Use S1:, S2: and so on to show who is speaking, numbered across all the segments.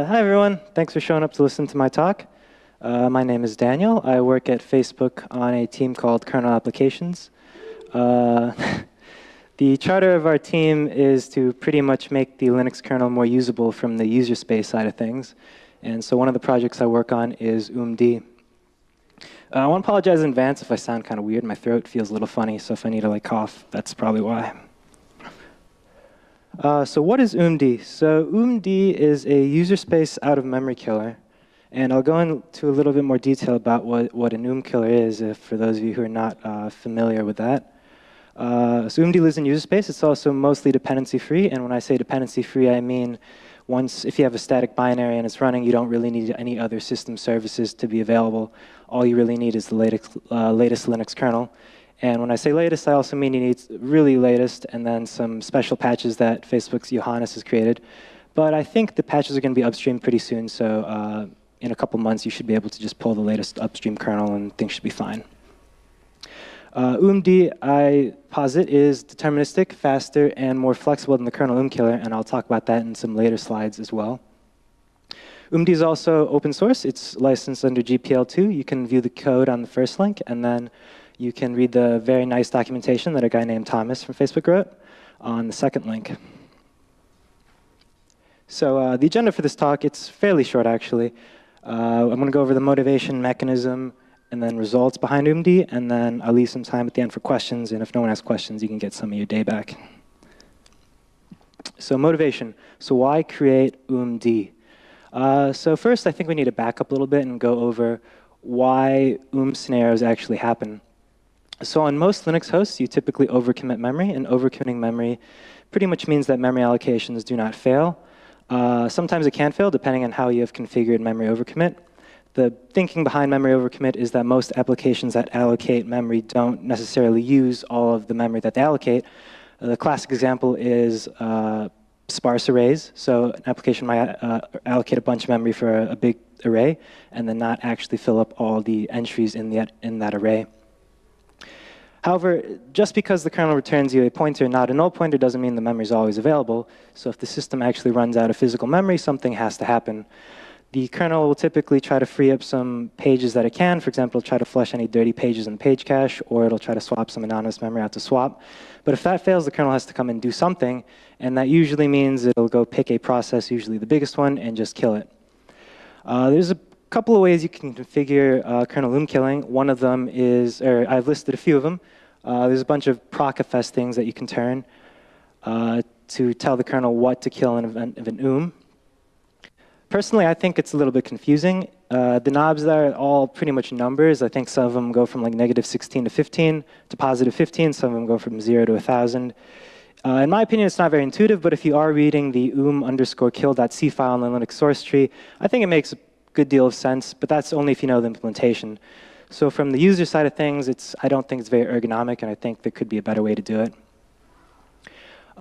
S1: Hi, everyone. Thanks for showing up to listen to my talk. Uh, my name is Daniel. I work at Facebook on a team called Kernel Applications. Uh, the charter of our team is to pretty much make the Linux kernel more usable from the user space side of things. And so one of the projects I work on is oomd. Uh, I want to apologize in advance if I sound kind of weird. My throat feels a little funny, so if I need to like cough, that's probably why. Uh, so what is oomd? So oomd is a user space out of memory killer. And I'll go into a little bit more detail about what, what an killer is if, for those of you who are not uh, familiar with that. Uh, so oomd lives in user space. It's also mostly dependency free. And when I say dependency free, I mean once, if you have a static binary and it's running, you don't really need any other system services to be available. All you really need is the latest, uh, latest Linux kernel. And when I say latest, I also mean you need really latest and then some special patches that Facebook's Johannes has created. But I think the patches are going to be upstream pretty soon, so uh, in a couple months you should be able to just pull the latest upstream kernel and things should be fine. Uh, oomd, I posit, is deterministic, faster, and more flexible than the kernel oomkiller, and I'll talk about that in some later slides as well. oomd is also open source. It's licensed under GPL2. You can view the code on the first link, and then you can read the very nice documentation that a guy named Thomas from Facebook wrote on the second link. So uh, the agenda for this talk, it's fairly short actually. Uh, I'm going to go over the motivation mechanism and then results behind oomd, and then I'll leave some time at the end for questions, and if no one has questions, you can get some of your day back. So motivation. So why create oomd? Uh, so first, I think we need to back up a little bit and go over why oom scenarios actually happen. So on most Linux hosts, you typically overcommit memory, and overcommitting memory pretty much means that memory allocations do not fail. Uh, sometimes it can fail, depending on how you have configured memory overcommit. The thinking behind memory overcommit is that most applications that allocate memory don't necessarily use all of the memory that they allocate. Uh, the classic example is uh, sparse arrays. So an application might uh, allocate a bunch of memory for a, a, big array and then not actually fill up all the entries in, the, in that array. However, just because the kernel returns you a pointer, not a null pointer, doesn't mean the memory is always available. So if the system actually runs out of physical memory, something has to happen. The kernel will typically try to free up some pages that it can. For example, it'll try to flush any dirty pages in the page cache, or it'll try to swap some anonymous memory out to swap. But if that fails, the kernel has to come and do something, and that usually means it'll go pick a process, usually the biggest one, and just kill it. Uh, there's a couple of ways you can configure uh, kernel oom killing. One of them is, or I've listed a few of them. Uh, there's a bunch of procfs things that you can turn uh, to tell the kernel what to kill in event of an oom. Personally, I think it's a little bit confusing. Uh, the knobs there are all pretty much numbers. I think some of them go from like negative 16 to 15 to positive 15. Some of them go from 0 to 1,000. Uh, in my opinion, it's not very intuitive, but if you are reading the oom underscore kill.c file in the Linux source tree, I think it makes good deal of sense, but that's only if you know the implementation. So from the user side of things, it's, I don't think it's very ergonomic, and I think there could be a better way to do it.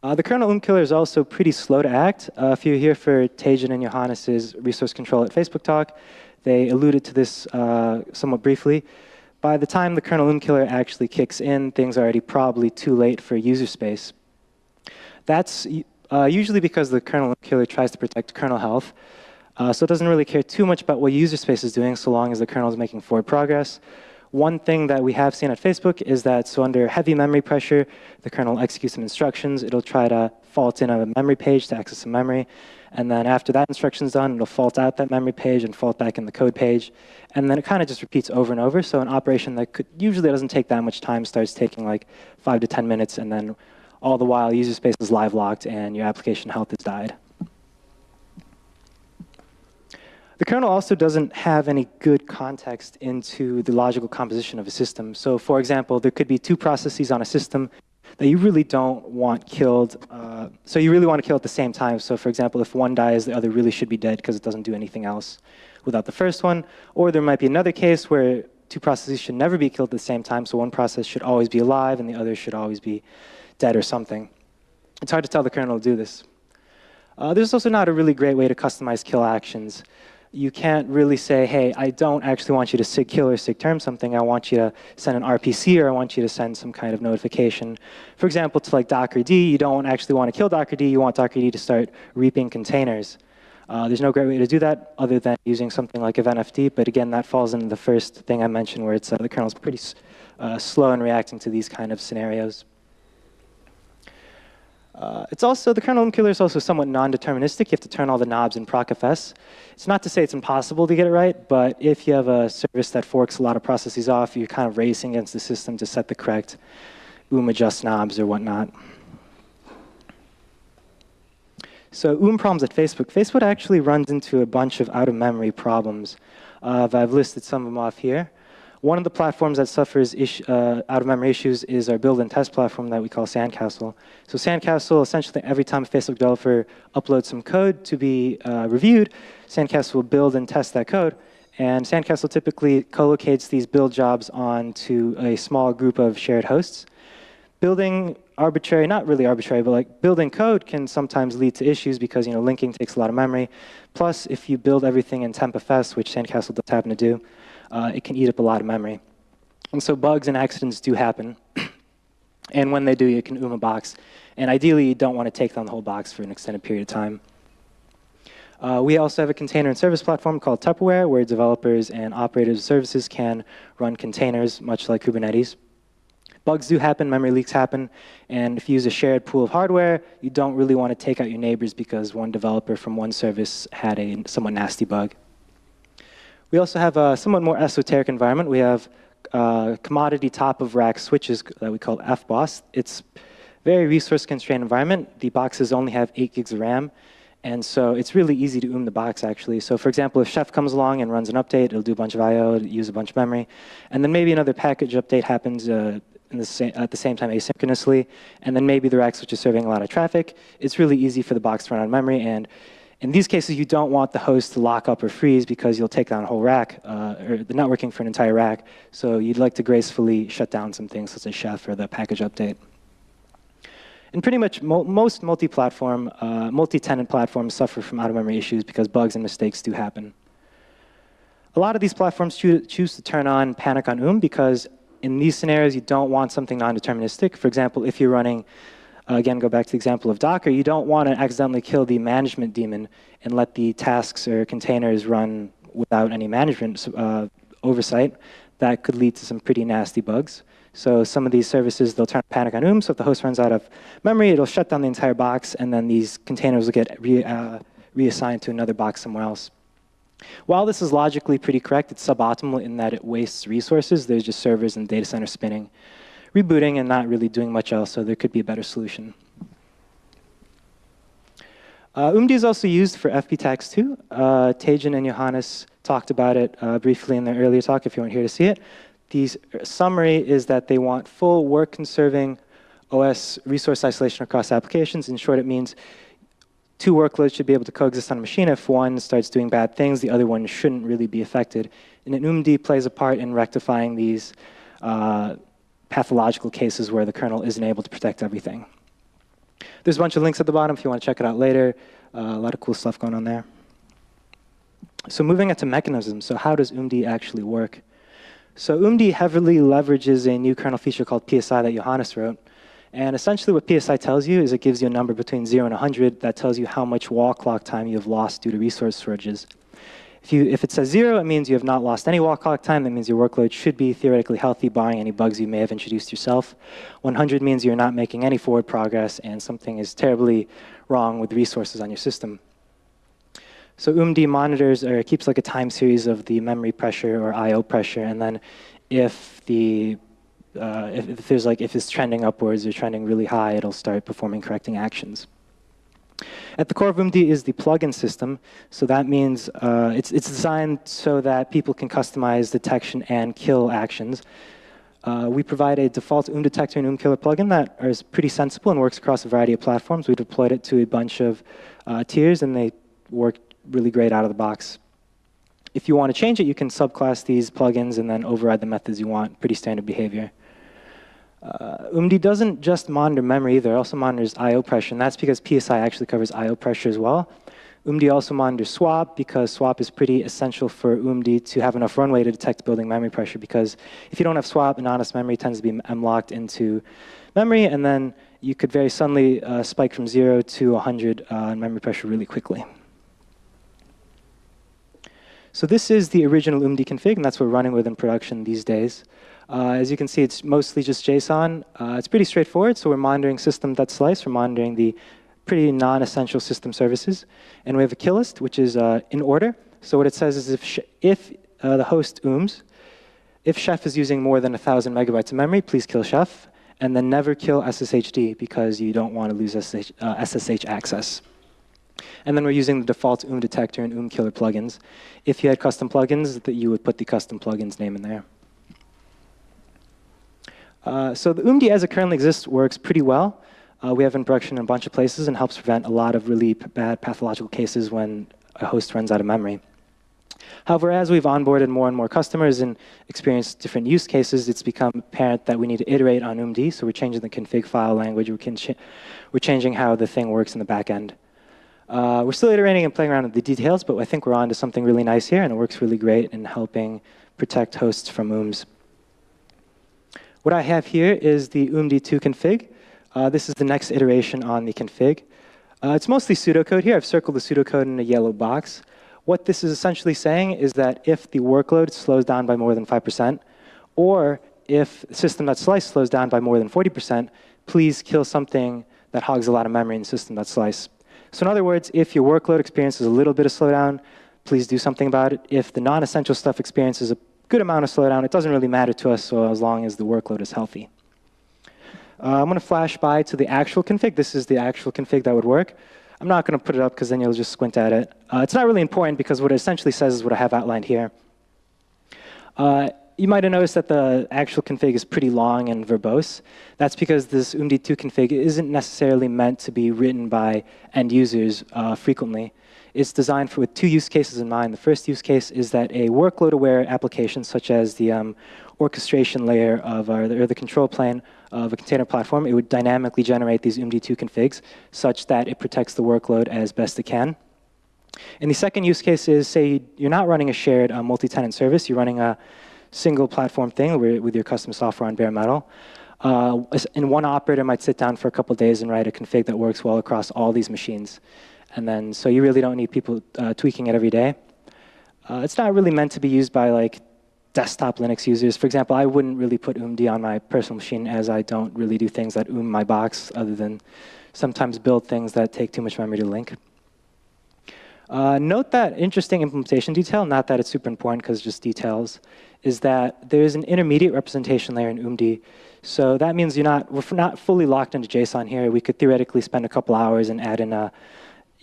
S1: Uh, the kernel killer is also pretty slow to act. Uh, if you're here for Tejun and Johannes's resource control at Facebook talk, they alluded to this uh, somewhat briefly. By the time the kernel killer actually kicks in, things are already probably too late for user space. That's uh, usually because the kernel killer tries to protect kernel health. Uh, so it doesn't really care too much about what user space is doing so long as the kernel is making forward progress. One thing that we have seen at Facebook is that so under heavy memory pressure, the kernel executes some instructions. It'll try to fault in a memory page to access some memory. And then after that instruction is done, it'll fault out that memory page and fault back in the code page. And then it kind of just repeats over and over. So an operation that could, usually doesn't take that much time starts taking like five to 10 minutes. And then all the while, user space is live locked and your application health has died. The kernel also doesn't have any good context into the logical composition of a system. So for example, there could be two processes on a system that you really don't want killed. Uh, so you really want to kill at the same time. So for example, if one dies, the other really should be dead because it doesn't do anything else without the first one. Or there might be another case where two processes should never be killed at the same time. So one process should always be alive and the other should always be dead or something. It's hard to tell the kernel to do this. Uh, there's also not a really great way to customize kill actions you can't really say, hey, I don't actually want you to sig kill or sig term something. I want you to send an RPC or I want you to send some kind of notification. For example, to like Docker D, you don't actually want to kill Docker D. You want Docker D to start reaping containers. Uh, there's no great way to do that other than using something like eventfd, but again, that falls into the first thing I mentioned where it's, uh, the kernel is pretty uh, slow in reacting to these kind of scenarios. Uh, it's also, the kernel killer is also somewhat non-deterministic. You have to turn all the knobs in procfs. It's not to say it's impossible to get it right, but if you have a service that forks a lot of processes off, you're kind of racing against the system to set the correct oom adjust knobs or whatnot. So oom problems at Facebook. Facebook actually runs into a bunch of out-of-memory problems. Uh, I've listed some of them off here. One of the platforms that suffers uh, out-of-memory issues is our build and test platform that we call Sandcastle. So Sandcastle, essentially every time a Facebook developer uploads some code to be uh, reviewed, Sandcastle will build and test that code. And Sandcastle typically co-locates these build jobs onto a small group of shared hosts. Building arbitrary, not really arbitrary, but like building code can sometimes lead to issues because you know linking takes a lot of memory. Plus, if you build everything in tmpfs, which Sandcastle does happen to do, uh, it can eat up a lot of memory. And so bugs and accidents do happen. and when they do, you can oom a box. And ideally, you don't want to take down the whole box for an extended period of time. Uh, we also have a container and service platform called Tupperware, where developers and operators of services can run containers, much like Kubernetes. Bugs do happen, memory leaks happen, and if you use a shared pool of hardware, you don't really want to take out your neighbors because one developer from one service had a somewhat nasty bug. We also have a somewhat more esoteric environment. We have uh, commodity top of rack switches that we call FBOSS. It's very resource constrained environment. The boxes only have 8 gigs of RAM. And so it's really easy to oom the box, actually. So for example, if Chef comes along and runs an update, it'll do a bunch of I.O., use a bunch of memory. And then maybe another package update happens uh, the at the same time asynchronously. And then maybe the rack switch is serving a lot of traffic. It's really easy for the box to run of memory. And in these cases, you don't want the host to lock up or freeze because you'll take down a whole rack, uh, or the networking for an entire rack. So you'd like to gracefully shut down some things such as Chef or the package update. And pretty much mo most multi-platform, uh, multi-tenant platforms suffer from out-of-memory issues because bugs and mistakes do happen. A lot of these platforms choo choose to turn on panic on oom because in these scenarios, you don't want something non-deterministic. For example, if you're running uh, again, go back to the example of Docker, you don't want to accidentally kill the management daemon and let the tasks or containers run without any management uh, oversight. That could lead to some pretty nasty bugs. So some of these services, they'll turn panic on oom, so if the host runs out of memory, it'll shut down the entire box, and then these containers will get re, uh, reassigned to another box somewhere else. While this is logically pretty correct, it's suboptimal in that it wastes resources. There's just servers and data center spinning rebooting and not really doing much else, so there could be a better solution. Uh, oomd is also used for fbtax too. Uh, Tejun and Johannes talked about it uh, briefly in their earlier talk if you weren't here to see it. The summary is that they want full work-conserving OS resource isolation across applications. In short, it means two workloads should be able to coexist on a machine. If one starts doing bad things, the other one shouldn't really be affected. And oomd plays a part in rectifying these uh, pathological cases where the kernel isn't able to protect everything. There's a bunch of links at the bottom if you want to check it out later. Uh, a lot of cool stuff going on there. So moving into mechanisms, so how does oomd actually work? So oomd heavily leverages a new kernel feature called PSI that Johannes wrote. And essentially what PSI tells you is it gives you a number between 0 and 100 that tells you how much wall clock time you have lost due to resource shortages. If, you, if it says zero, it means you have not lost any wall clock time. That means your workload should be theoretically healthy, barring any bugs you may have introduced yourself. 100 means you're not making any forward progress and something is terribly wrong with resources on your system. So oomd monitors or keeps like a time series of the memory pressure or I/O pressure, and then if the uh, if, if there's like if it's trending upwards or trending really high, it'll start performing correcting actions. At the core of oomd is the plugin system. So that means uh, it's, it's designed so that people can customize detection and kill actions. Uh, we provide a default oom detector and oom killer plugin that is pretty sensible and works across a variety of platforms. We deployed it to a bunch of uh, tiers, and they work really great out of the box. If you want to change it, you can subclass these plugins and then override the methods you want. Pretty standard behavior. Uh, oomd doesn't just monitor memory either, it also monitors I.O. pressure, and that's because PSI actually covers I.O. pressure as well. oomd also monitors swap because swap is pretty essential for oomd to have enough runway to detect building memory pressure because if you don't have swap, anonymous memory tends to be M-locked into memory, and then you could very suddenly uh, spike from 0 to 100 uh, in memory pressure really quickly. So this is the original oomd config, and that's what we're running with in production these days. Uh, as you can see, it's mostly just JSON. Uh, it's pretty straightforward, so we're monitoring system.slice, we're monitoring the pretty non-essential system services. And we have a kill list, which is uh, in order. So what it says is if, if uh, the host ooms, if Chef is using more than 1,000 megabytes of memory, please kill Chef. And then never kill SSHD because you don't want to lose SSH, uh, SSH access. And then we're using the default OOM detector and OOM killer plugins. If you had custom plugins, that you would put the custom plugins name in there. Uh, so the OOMD as it currently exists works pretty well. Uh, we have in production in a bunch of places and helps prevent a lot of really bad pathological cases when a host runs out of memory. However, as we've onboarded more and more customers and experienced different use cases, it's become apparent that we need to iterate on OOMD. So we're changing the config file language. We we're changing how the thing works in the back end. Uh, we're still iterating and playing around with the details, but I think we're on to something really nice here, and it works really great in helping protect hosts from OOMs. What I have here is the OOMD2 config. Uh, this is the next iteration on the config. Uh, it's mostly pseudocode here. I've circled the pseudocode in a yellow box. What this is essentially saying is that if the workload slows down by more than 5%, or if system.slice slows down by more than 40%, please kill something that hogs a lot of memory in system.slice. So in other words, if your workload experiences a little bit of slowdown, please do something about it. If the non-essential stuff experiences a good amount of slowdown, it doesn't really matter to us so as long as the workload is healthy. Uh, I'm going to flash by to the actual config. This is the actual config that would work. I'm not going to put it up because then you'll just squint at it. Uh, it's not really important because what it essentially says is what I have outlined here. Uh, you might have noticed that the actual config is pretty long and verbose. That's because this oomd2 config isn't necessarily meant to be written by end users uh, frequently. It's designed for, with two use cases in mind. The first use case is that a workload-aware application, such as the um, orchestration layer of our, or the control plane of a container platform, it would dynamically generate these oomd2 configs such that it protects the workload as best it can. And the second use case is, say, you're not running a shared uh, multi-tenant service, you're running a single platform thing with your custom software on bare metal. Uh, and one operator might sit down for a couple days and write a config that works well across all these machines. And then, so you really don't need people uh, tweaking it every day. Uh, it's not really meant to be used by like desktop Linux users. For example, I wouldn't really put OOMD on my personal machine as I don't really do things that OOM my box other than sometimes build things that take too much memory to link. Uh, note that interesting implementation detail, not that it's super important because just details, is that there's an intermediate representation layer in OOMD. So that means you're not, we're not fully locked into JSON here. We could theoretically spend a couple hours and add in a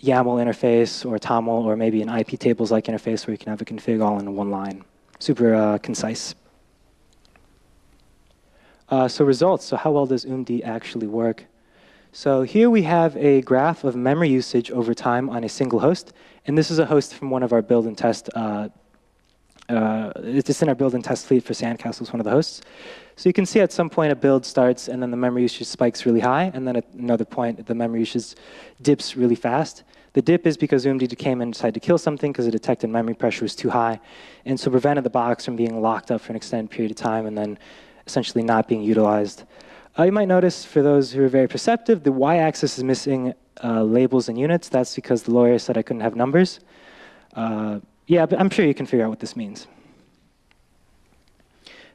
S1: YAML interface or TOML or maybe an iptables-like interface where you can have a config all in one line. Super uh, concise. Uh, so results, so how well does OOMD actually work? So here we have a graph of memory usage over time on a single host. And this is a host from one of our build and test. Uh, uh, it's just in our build and test fleet for Sandcastles, one of the hosts. So you can see at some point a build starts and then the memory usage spikes really high. And then at another point, the memory usage dips really fast. The dip is because OOMD came and decided to kill something because it detected memory pressure was too high. And so prevented the box from being locked up for an extended period of time and then essentially not being utilized. Uh, you might notice, for those who are very perceptive, the y-axis is missing uh, labels and units. That's because the lawyer said I couldn't have numbers. Uh, yeah, but I'm sure you can figure out what this means.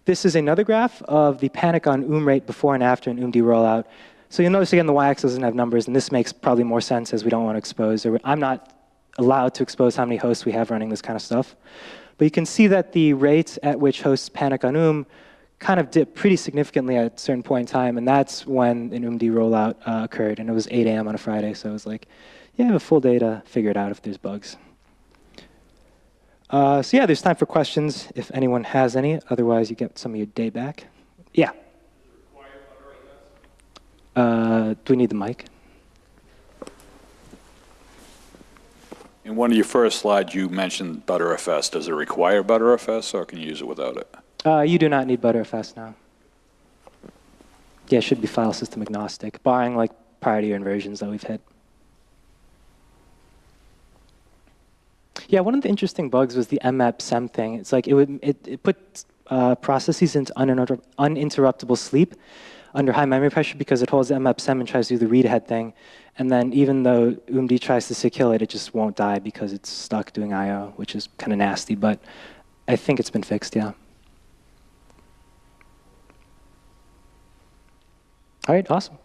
S1: This is another graph of the panic on OOM rate before and after an OOMD rollout. So you'll notice, again, the y-axis doesn't have numbers, and this makes probably more sense as we don't want to expose, or I'm not allowed to expose how many hosts we have running this kind of stuff. But you can see that the rate at which hosts panic on OOM kind of dipped pretty significantly at a certain point in time, and that's when an OOMD rollout uh, occurred, and it was 8 a.m. on a Friday, so it was like, yeah, I have a full day to figure it out if there's bugs. Uh, so yeah, there's time for questions if anyone has any. Otherwise, you get some of your day back. Yeah. Uh, do we need the mic?
S2: In one of your first slides, you mentioned Btrfs. Does it require Btrfs, or can you use it without it?
S1: Uh, you do not need Btrfs now. Yeah, it should be file system agnostic, barring like priority inversions that we've hit. Yeah, one of the interesting bugs was the mmap sem thing. It's like it would it, it put uh, processes into uninter uninterruptible sleep. under high memory pressure because it holds mmap and tries to do the read ahead thing. And then even though oomd tries to kill it, it just won't die because it's stuck doing I.O., which is kind of nasty. But I think it's been fixed, yeah. All right, awesome.